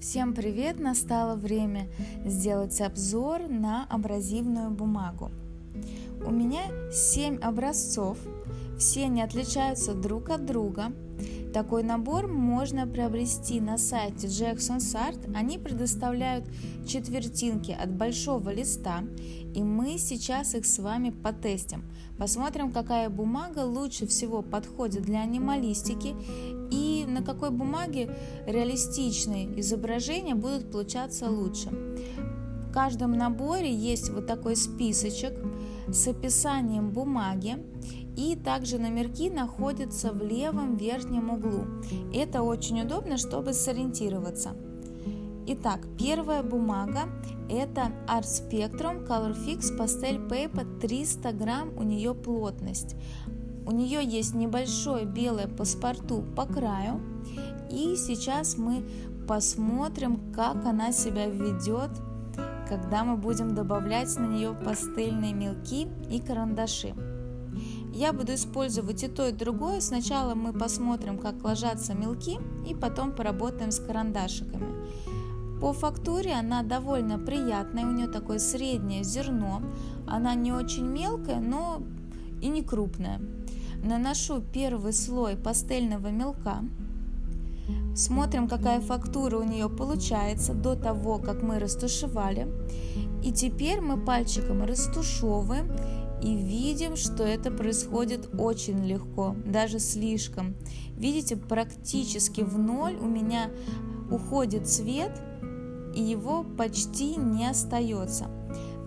Всем привет! Настало время сделать обзор на абразивную бумагу. У меня 7 образцов, все они отличаются друг от друга. Такой набор можно приобрести на сайте Jackson's Art. Они предоставляют четвертинки от большого листа, и мы сейчас их с вами потестим. Посмотрим, какая бумага лучше всего подходит для анималистики на какой бумаге реалистичные изображения будут получаться лучше. В каждом наборе есть вот такой списочек с описанием бумаги и также номерки находятся в левом верхнем углу. Это очень удобно, чтобы сориентироваться. Итак, первая бумага это Art Spectrum Color Fix Pastel Paper 300 грамм, у нее плотность. У нее есть небольшое белое паспорту по краю. И сейчас мы посмотрим, как она себя ведет, когда мы будем добавлять на нее пастельные мелки и карандаши. Я буду использовать и то, и другое. Сначала мы посмотрим, как ложатся мелки, и потом поработаем с карандашиками. По фактуре она довольно приятная, у нее такое среднее зерно. Она не очень мелкая, но и не крупная. Наношу первый слой пастельного мелка. Смотрим, какая фактура у нее получается до того, как мы растушевали. И теперь мы пальчиком растушевываем и видим, что это происходит очень легко, даже слишком. Видите, практически в ноль у меня уходит цвет, и его почти не остается.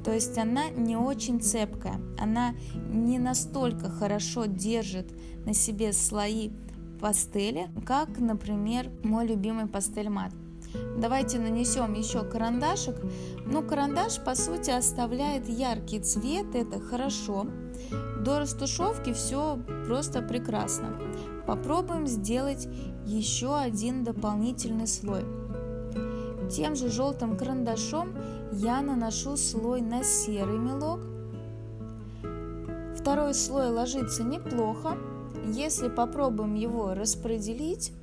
То есть она не очень цепкая, она не настолько хорошо держит на себе слои пастели, как, например, мой любимый пастель мат. Давайте нанесем еще карандашик. Ну, карандаш, по сути, оставляет яркий цвет, это хорошо. До растушевки все просто прекрасно. Попробуем сделать еще один дополнительный слой. Тем же желтым карандашом я наношу слой на серый мелок. Второй слой ложится неплохо. Если попробуем его распределить,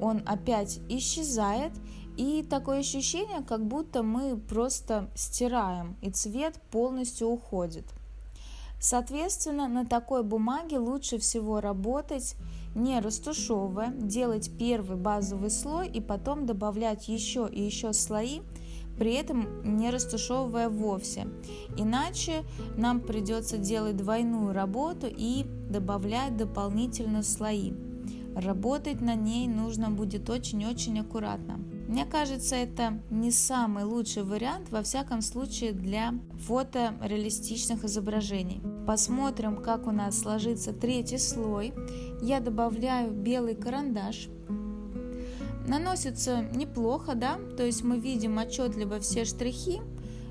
он опять исчезает. И такое ощущение, как будто мы просто стираем, и цвет полностью уходит. Соответственно, на такой бумаге лучше всего работать не растушевывая, делать первый базовый слой и потом добавлять еще и еще слои, при этом не растушевывая вовсе. Иначе нам придется делать двойную работу и добавлять дополнительно слои. Работать на ней нужно будет очень-очень аккуратно. Мне кажется, это не самый лучший вариант, во всяком случае, для фотореалистичных изображений. Посмотрим, как у нас сложится третий слой. Я добавляю белый карандаш. Наносится неплохо, да, то есть мы видим отчетливо все штрихи,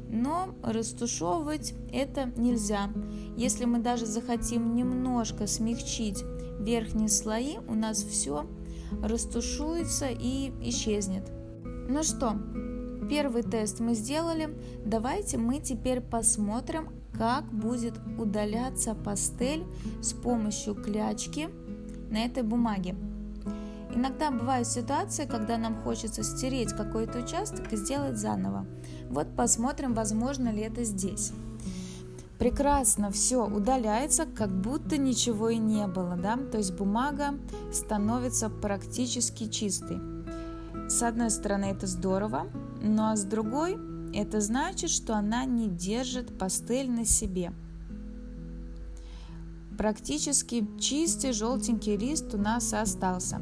но растушевывать это нельзя. Если мы даже захотим немножко смягчить верхние слои, у нас все растушуется и исчезнет. Ну что, первый тест мы сделали. Давайте мы теперь посмотрим, как будет удаляться пастель с помощью клячки на этой бумаге. Иногда бывают ситуации, когда нам хочется стереть какой-то участок и сделать заново. Вот посмотрим, возможно ли это здесь. Прекрасно все удаляется, как будто ничего и не было, да? То есть бумага становится практически чистой. С одной стороны это здорово, но с другой это значит, что она не держит пастель на себе. Практически чистый желтенький лист у нас остался,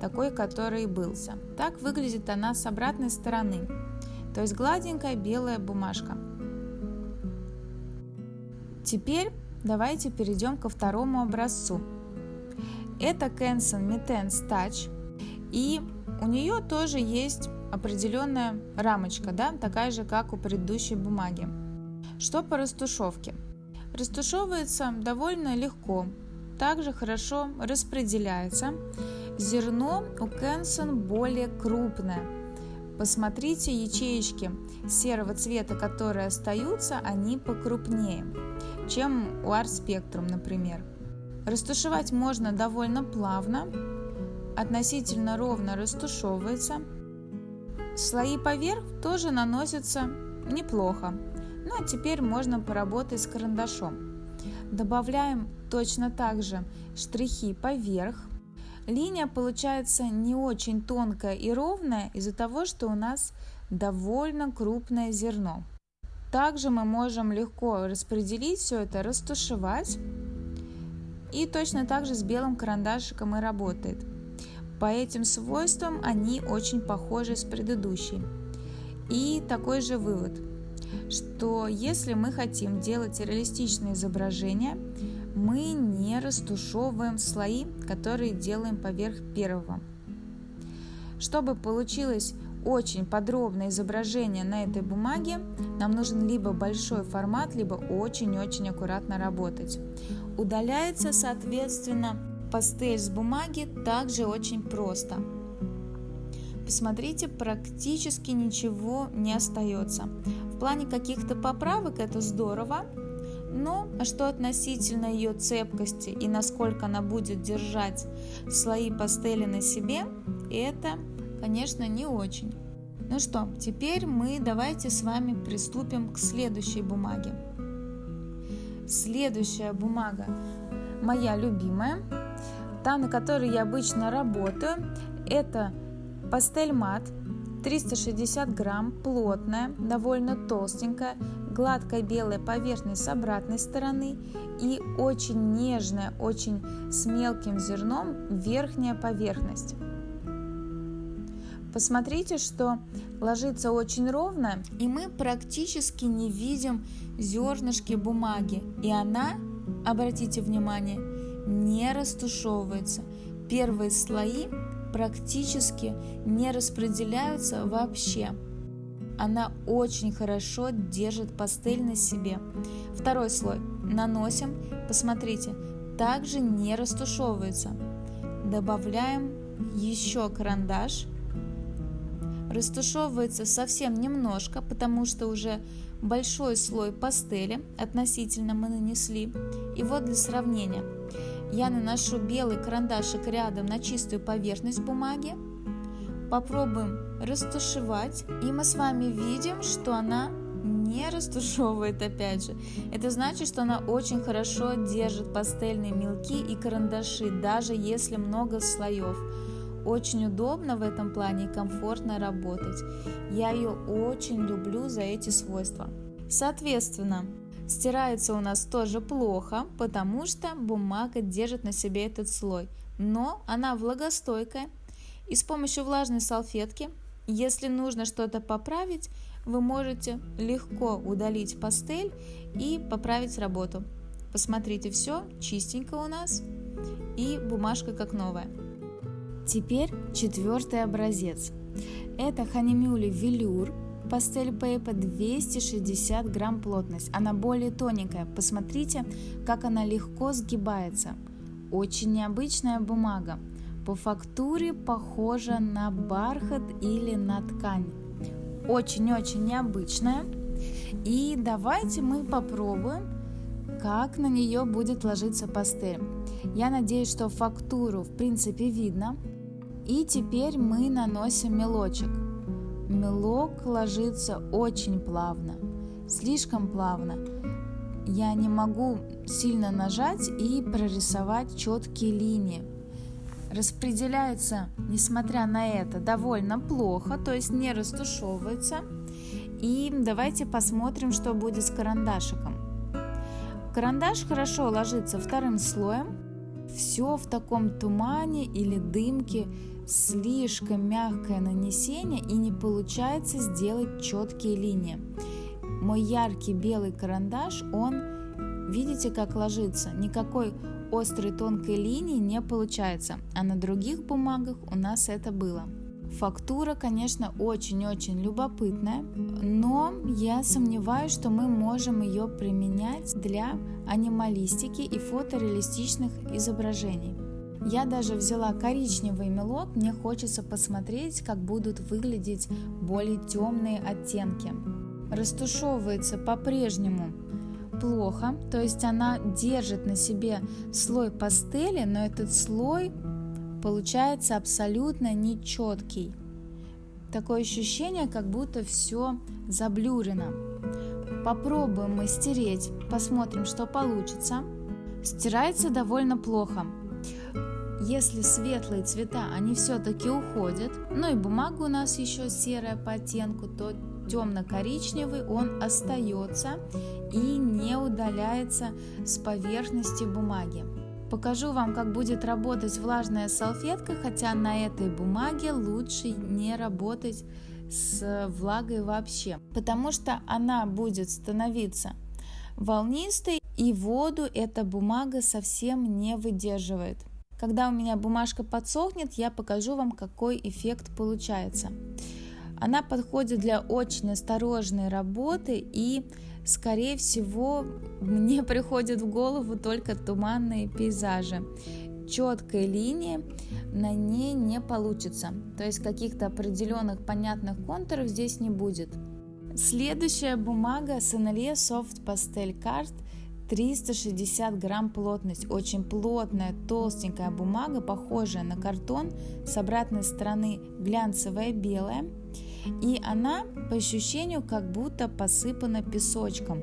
такой, который и былся. Так выглядит она с обратной стороны, то есть гладенькая белая бумажка. Теперь давайте перейдем ко второму образцу. Это Canson Mitens Touch и у нее тоже есть определенная рамочка, да, такая же, как у предыдущей бумаги. Что по растушевке? Растушевывается довольно легко, также хорошо распределяется. Зерно у Кенсон более крупное. Посмотрите ячеечки серого цвета, которые остаются, они покрупнее, чем у Art Spectrum, например. Растушевать можно довольно плавно, относительно ровно растушевывается. Слои поверх тоже наносятся неплохо. Ну а теперь можно поработать с карандашом. Добавляем точно так же штрихи поверх. Линия получается не очень тонкая и ровная из-за того, что у нас довольно крупное зерно. Также мы можем легко распределить все это, растушевать. И точно так же с белым карандашиком и работает. По этим свойствам они очень похожи с предыдущей. И такой же вывод, что если мы хотим делать реалистичные изображения, мы не растушевываем слои, которые делаем поверх первого. Чтобы получилось очень подробное изображение на этой бумаге, нам нужен либо большой формат, либо очень-очень аккуратно работать. Удаляется, соответственно, пастель с бумаги также очень просто. Посмотрите, практически ничего не остается. В плане каких-то поправок это здорово, но что относительно ее цепкости и насколько она будет держать слои пастели на себе, это конечно, не очень. Ну что, теперь мы давайте с вами приступим к следующей бумаге. Следующая бумага моя любимая, та, на которой я обычно работаю, это пастель мат 360 грамм, плотная, довольно толстенькая, гладкая белая поверхность с обратной стороны и очень нежная, очень с мелким зерном верхняя поверхность. Посмотрите, что ложится очень ровно, и мы практически не видим зернышки бумаги. И она, обратите внимание, не растушевывается. Первые слои практически не распределяются вообще. Она очень хорошо держит пастель на себе. Второй слой наносим, посмотрите, также не растушевывается. Добавляем еще карандаш – растушевывается совсем немножко, потому что уже большой слой пастели относительно мы нанесли. И вот для сравнения. Я наношу белый карандашик рядом на чистую поверхность бумаги. Попробуем растушевать. И мы с вами видим, что она не растушевывает опять же. Это значит, что она очень хорошо держит пастельные мелки и карандаши, даже если много слоев. Очень удобно в этом плане и комфортно работать. Я ее очень люблю за эти свойства. Соответственно, стирается у нас тоже плохо, потому что бумага держит на себе этот слой. Но она влагостойкая. И с помощью влажной салфетки, если нужно что-то поправить, вы можете легко удалить пастель и поправить работу. Посмотрите, все чистенько у нас и бумажка как новая. Теперь четвертый образец. Это Ханимюли Велюр пастель Пейпа 260 грамм плотность. Она более тоненькая. Посмотрите, как она легко сгибается. Очень необычная бумага. По фактуре похожа на бархат или на ткань. Очень-очень необычная. И давайте мы попробуем, как на нее будет ложиться пастель. Я надеюсь, что фактуру в принципе видно. И теперь мы наносим мелочек. Мелок ложится очень плавно, слишком плавно. Я не могу сильно нажать и прорисовать четкие линии. Распределяется, несмотря на это, довольно плохо, то есть не растушевывается. И давайте посмотрим, что будет с карандашиком. Карандаш хорошо ложится вторым слоем. Все в таком тумане или дымке слишком мягкое нанесение и не получается сделать четкие линии. Мой яркий белый карандаш, он, видите, как ложится, никакой острой тонкой линии не получается, а на других бумагах у нас это было. Фактура, конечно, очень-очень любопытная, но я сомневаюсь, что мы можем ее применять для анималистики и фотореалистичных изображений. Я даже взяла коричневый мелок, мне хочется посмотреть, как будут выглядеть более темные оттенки. Растушевывается по-прежнему плохо, то есть она держит на себе слой пастели, но этот слой получается абсолютно нечеткий. Такое ощущение, как будто все заблюрено. Попробуем мы стереть, посмотрим, что получится. Стирается довольно плохо. Если светлые цвета, они все-таки уходят, ну и бумага у нас еще серая по оттенку, то темно-коричневый он остается и не удаляется с поверхности бумаги. Покажу вам, как будет работать влажная салфетка, хотя на этой бумаге лучше не работать с влагой вообще, потому что она будет становиться волнистой и воду эта бумага совсем не выдерживает. Когда у меня бумажка подсохнет, я покажу вам, какой эффект получается. Она подходит для очень осторожной работы и, скорее всего, мне приходят в голову только туманные пейзажи. Четкой линии на ней не получится, то есть каких-то определенных понятных контуров здесь не будет. Следующая бумага Sennelier Soft Pastel Card 360 грамм плотность, очень плотная, толстенькая бумага, похожая на картон, с обратной стороны глянцевая белая, и она по ощущению как будто посыпана песочком.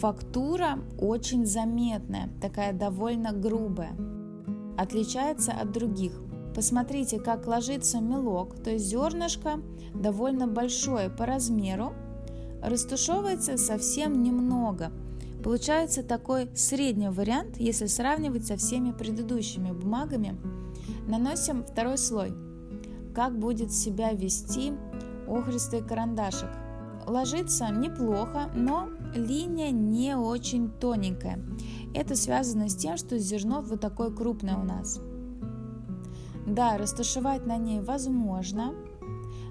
Фактура очень заметная, такая довольно грубая, отличается от других. Посмотрите, как ложится мелок, то есть зернышко довольно большое по размеру, растушевывается совсем немного. Получается такой средний вариант, если сравнивать со всеми предыдущими бумагами. Наносим второй слой. Как будет себя вести охристый карандашик. Ложится неплохо, но линия не очень тоненькая. Это связано с тем, что зерно вот такое крупное у нас. Да, растушевать на ней возможно,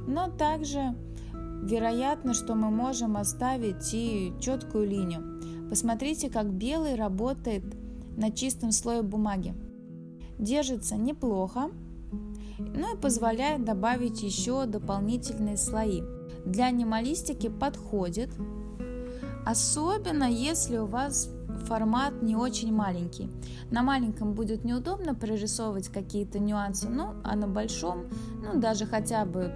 но также вероятно, что мы можем оставить и четкую линию. Посмотрите, как белый работает на чистом слое бумаги. Держится неплохо, ну и позволяет добавить еще дополнительные слои. Для анималистики подходит, особенно если у вас формат не очень маленький. На маленьком будет неудобно прорисовывать какие-то нюансы, ну а на большом, ну даже хотя бы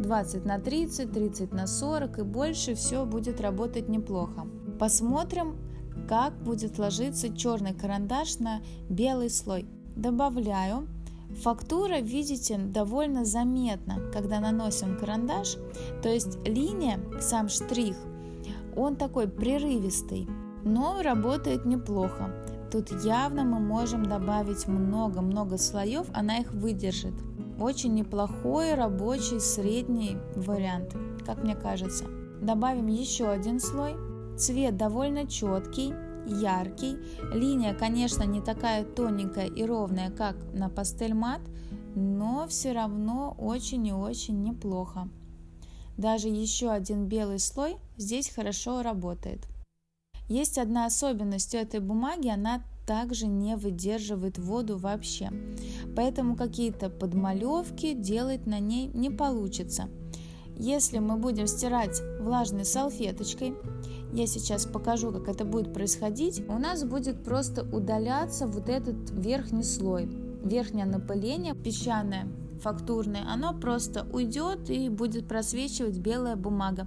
20 на 30, 30 на 40 и больше, все будет работать неплохо. Посмотрим, как будет ложиться черный карандаш на белый слой. Добавляю Фактура, видите, довольно заметна, когда наносим карандаш, то есть линия, сам штрих, он такой прерывистый, но работает неплохо. Тут явно мы можем добавить много-много слоев, она их выдержит. Очень неплохой рабочий средний вариант, как мне кажется. Добавим еще один слой. Цвет довольно четкий, яркий. Линия, конечно, не такая тоненькая и ровная, как на пастель мат, но все равно очень и очень неплохо. Даже еще один белый слой здесь хорошо работает. Есть одна особенность у этой бумаги, она также не выдерживает воду вообще. Поэтому какие-то подмалевки делать на ней не получится. Если мы будем стирать влажной салфеточкой, я сейчас покажу, как это будет происходить, у нас будет просто удаляться вот этот верхний слой, верхнее напыление песчаное, фактурное, оно просто уйдет и будет просвечивать белая бумага.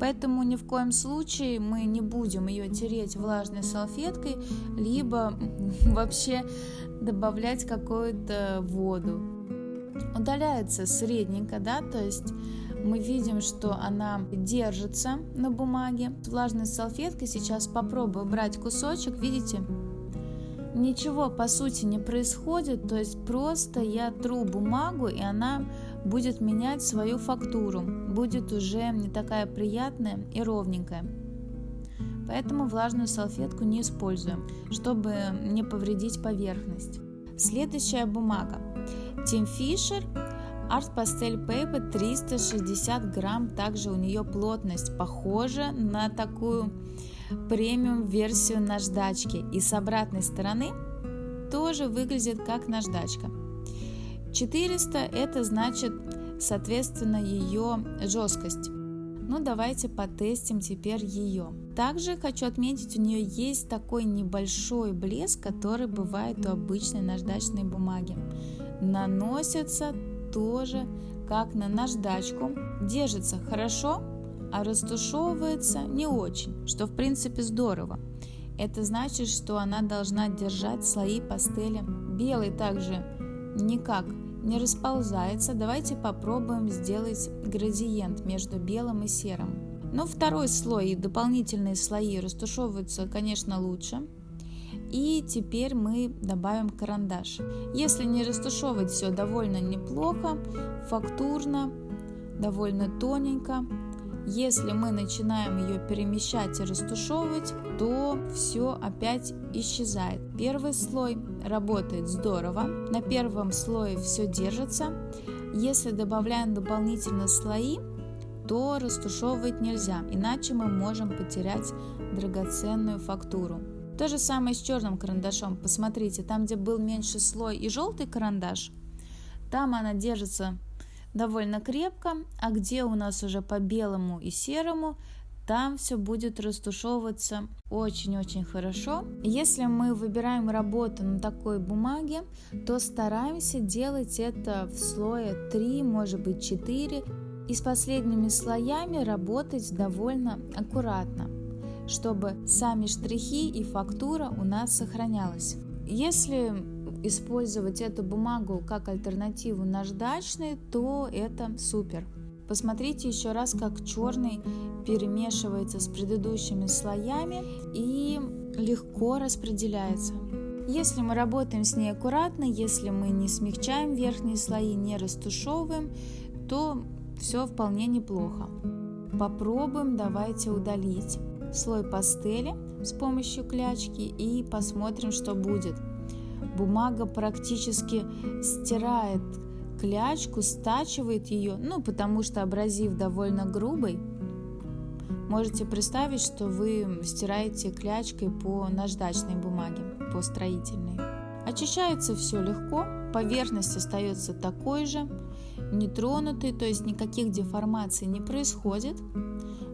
Поэтому ни в коем случае мы не будем ее тереть влажной салфеткой, либо вообще добавлять какую-то воду. Удаляется средненько, да, то есть мы видим, что она держится на бумаге. Влажной салфеткой сейчас попробую брать кусочек, видите? Ничего по сути не происходит, то есть просто я тру бумагу, и она будет менять свою фактуру, будет уже не такая приятная и ровненькая. Поэтому влажную салфетку не используем, чтобы не повредить поверхность. Следующая бумага. Тим Фишер Art Pastel Paper 360 грамм, также у нее плотность похожа на такую премиум версию наждачки и с обратной стороны тоже выглядит как наждачка. 400 это значит соответственно ее жесткость. Ну давайте потестим теперь ее. Также хочу отметить, у нее есть такой небольшой блеск, который бывает у обычной наждачной бумаги. Наносится тоже как на наждачку, держится хорошо, а растушевывается не очень, что в принципе здорово. Это значит, что она должна держать слои пастели. Белый также никак не расползается. Давайте попробуем сделать градиент между белым и серым. Но второй слой и дополнительные слои растушевываются, конечно, лучше. И теперь мы добавим карандаш. Если не растушевывать все довольно неплохо, фактурно, довольно тоненько, если мы начинаем ее перемещать и растушевывать, то все опять исчезает. Первый слой работает здорово, на первом слое все держится. Если добавляем дополнительно слои, то растушевывать нельзя, иначе мы можем потерять драгоценную фактуру. То же самое с черным карандашом. Посмотрите, там, где был меньше слой и желтый карандаш, там она держится довольно крепко, а где у нас уже по белому и серому, там все будет растушевываться очень-очень хорошо. Если мы выбираем работу на такой бумаге, то стараемся делать это в слое 3, может быть 4, и с последними слоями работать довольно аккуратно, чтобы сами штрихи и фактура у нас сохранялась. Если использовать эту бумагу как альтернативу наждачной, то это супер. Посмотрите еще раз, как черный перемешивается с предыдущими слоями и легко распределяется. Если мы работаем с ней аккуратно, если мы не смягчаем верхние слои, не растушевываем, то все вполне неплохо. Попробуем, давайте удалить слой пастели с помощью клячки и посмотрим, что будет – бумага практически стирает клячку, стачивает ее, ну, потому что абразив довольно грубый. Можете представить, что вы стираете клячкой по наждачной бумаге, по строительной. Очищается все легко, поверхность остается такой же, нетронутой, то есть никаких деформаций не происходит.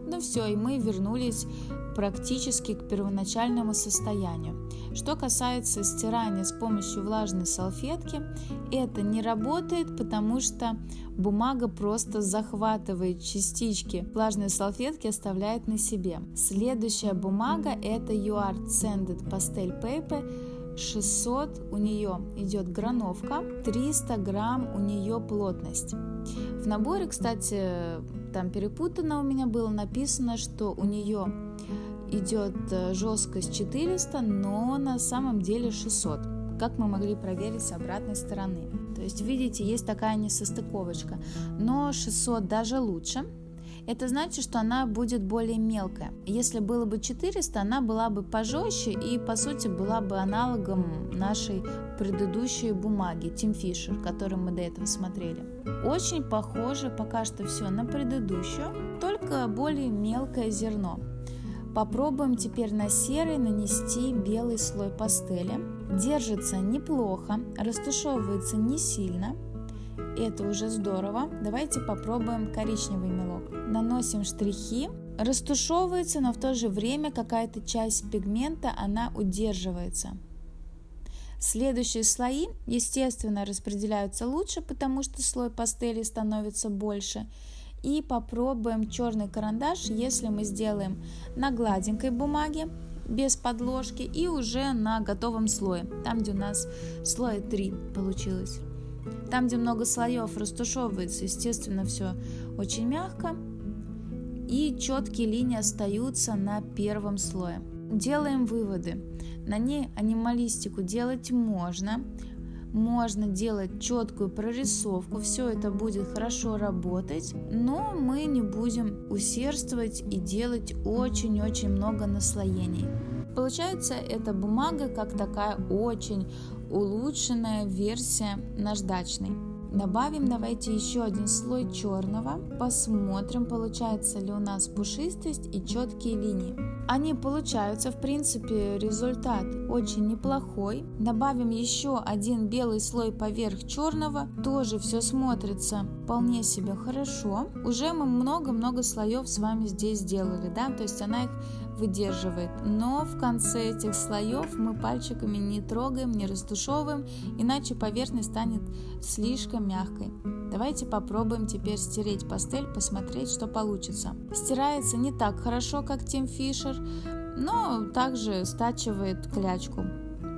Ну все, и мы вернулись практически к первоначальному состоянию. Что касается стирания с помощью влажной салфетки, это не работает, потому что бумага просто захватывает частички влажной салфетки, оставляет на себе. Следующая бумага это UART Sanded Pastel Paper 600 у нее идет грановка, 300 грамм у нее плотность. В наборе, кстати, там перепутано у меня было написано, что у нее идет э, жесткость 400, но на самом деле 600 как мы могли проверить с обратной стороны. То есть, видите, есть такая несостыковочка. Но 600 даже лучше. Это значит, что она будет более мелкая. Если было бы 400, она была бы пожестче и, по сути, была бы аналогом нашей предыдущей бумаги Team Fisher, которую мы до этого смотрели. Очень похоже пока что все на предыдущую, только более мелкое зерно. Попробуем теперь на серый нанести белый слой пастели. Держится неплохо, растушевывается не сильно. Это уже здорово. Давайте попробуем коричневый мелок. Наносим штрихи. Растушевывается, но в то же время какая-то часть пигмента, она удерживается. Следующие слои, естественно, распределяются лучше, потому что слой пастели становится больше. И попробуем черный карандаш, если мы сделаем на гладенькой бумаге, без подложки и уже на готовом слое, там где у нас слой 3 получилось. Там, где много слоев растушевывается, естественно, все очень мягко. И четкие линии остаются на первом слое. Делаем выводы. На ней анималистику делать можно, можно делать четкую прорисовку, все это будет хорошо работать, но мы не будем усердствовать и делать очень-очень много наслоений. Получается, эта бумага как такая очень улучшенная версия наждачной. Добавим давайте еще один слой черного, посмотрим получается ли у нас пушистость и четкие линии. Они получаются, в принципе, результат очень неплохой. Добавим еще один белый слой поверх черного, тоже все смотрится вполне себе хорошо. Уже мы много-много слоев с вами здесь сделали, да, то есть она их выдерживает. Но в конце этих слоев мы пальчиками не трогаем, не растушевываем, иначе поверхность станет слишком мягкой. Давайте попробуем теперь стереть пастель, посмотреть, что получится. Стирается не так хорошо, как Тим Фишер, но также стачивает клячку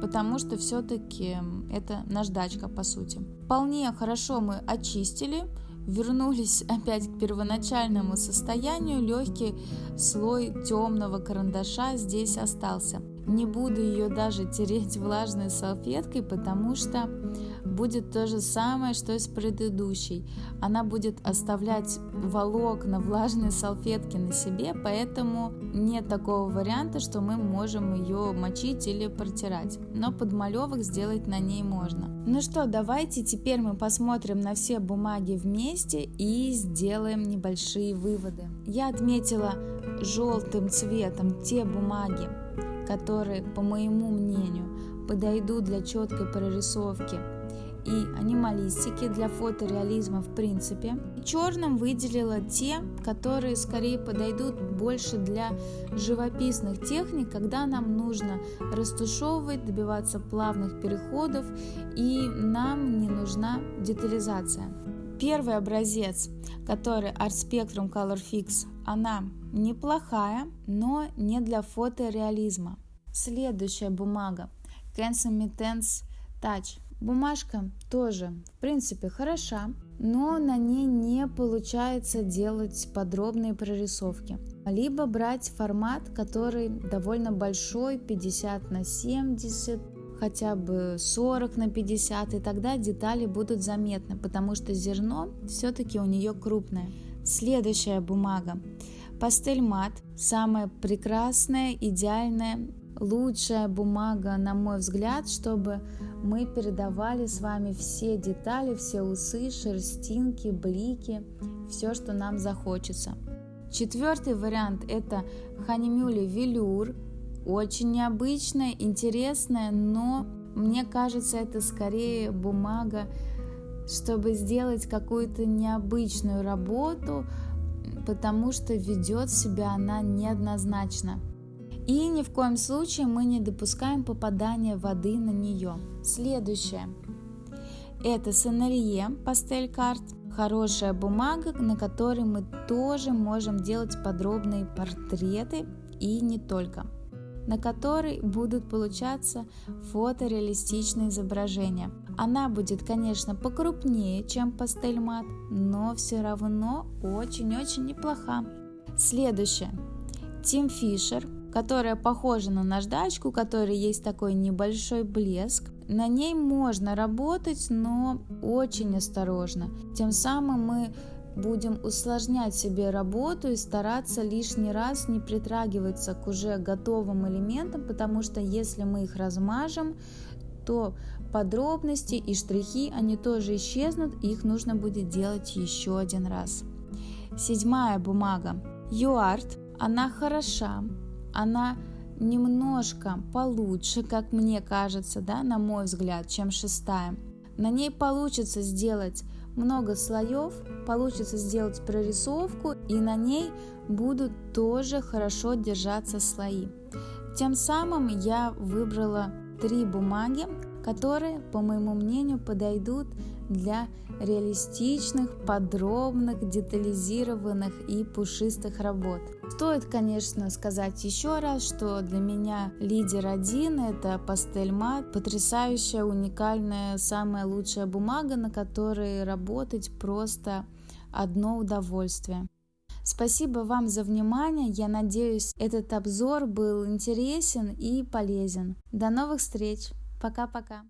потому что все-таки это наждачка по сути. Вполне хорошо мы очистили, вернулись опять к первоначальному состоянию, легкий слой темного карандаша здесь остался. Не буду ее даже тереть влажной салфеткой, потому что будет то же самое, что и с предыдущей. Она будет оставлять волокна влажной салфетки на себе, поэтому нет такого варианта, что мы можем ее мочить или протирать. Но подмалевок сделать на ней можно. Ну что, давайте теперь мы посмотрим на все бумаги вместе и сделаем небольшие выводы. Я отметила желтым цветом те бумаги, которые, по моему мнению, подойдут для четкой прорисовки и анималистики для фотореализма в принципе. Черным выделила те, которые скорее подойдут больше для живописных техник, когда нам нужно растушевывать, добиваться плавных переходов и нам не нужна детализация. Первый образец, который Art Spectrum Color Fix, она неплохая, но не для фотореализма. Следующая бумага Canson Touch. Бумажка тоже, в принципе, хороша, но на ней не получается делать подробные прорисовки. Либо брать формат, который довольно большой, 50 на 70, хотя бы 40 на 50, и тогда детали будут заметны, потому что зерно все-таки у нее крупное. Следующая бумага. Пастель мат, самая прекрасная, идеальная, лучшая бумага, на мой взгляд, чтобы мы передавали с вами все детали, все усы, шерстинки, блики, все, что нам захочется. Четвертый вариант это ханимюли велюр, очень необычная, интересная, но мне кажется, это скорее бумага, чтобы сделать какую-то необычную работу, потому что ведет себя она неоднозначно. И ни в коем случае мы не допускаем попадания воды на нее. Следующее. Это сценарие пастель карт. Хорошая бумага, на которой мы тоже можем делать подробные портреты и не только на которой будут получаться фотореалистичные изображения. Она будет, конечно, покрупнее, чем пастель мат, но все равно очень-очень неплоха. Следующее. Тим Фишер, которая похожа на наждачку, у которой есть такой небольшой блеск. На ней можно работать, но очень осторожно. Тем самым мы будем усложнять себе работу и стараться лишний раз не притрагиваться к уже готовым элементам, потому что если мы их размажем, то подробности и штрихи, они тоже исчезнут, их нужно будет делать еще один раз. Седьмая бумага. UART, она хороша, она немножко получше, как мне кажется, да, на мой взгляд, чем шестая. На ней получится сделать много слоев, получится сделать прорисовку, и на ней будут тоже хорошо держаться слои. Тем самым я выбрала три бумаги, которые, по моему мнению, подойдут для реалистичных, подробных, детализированных и пушистых работ. Стоит, конечно, сказать еще раз, что для меня лидер один – это пастель мат, потрясающая, уникальная, самая лучшая бумага, на которой работать просто одно удовольствие. Спасибо вам за внимание. Я надеюсь, этот обзор был интересен и полезен. До новых встреч. Пока-пока.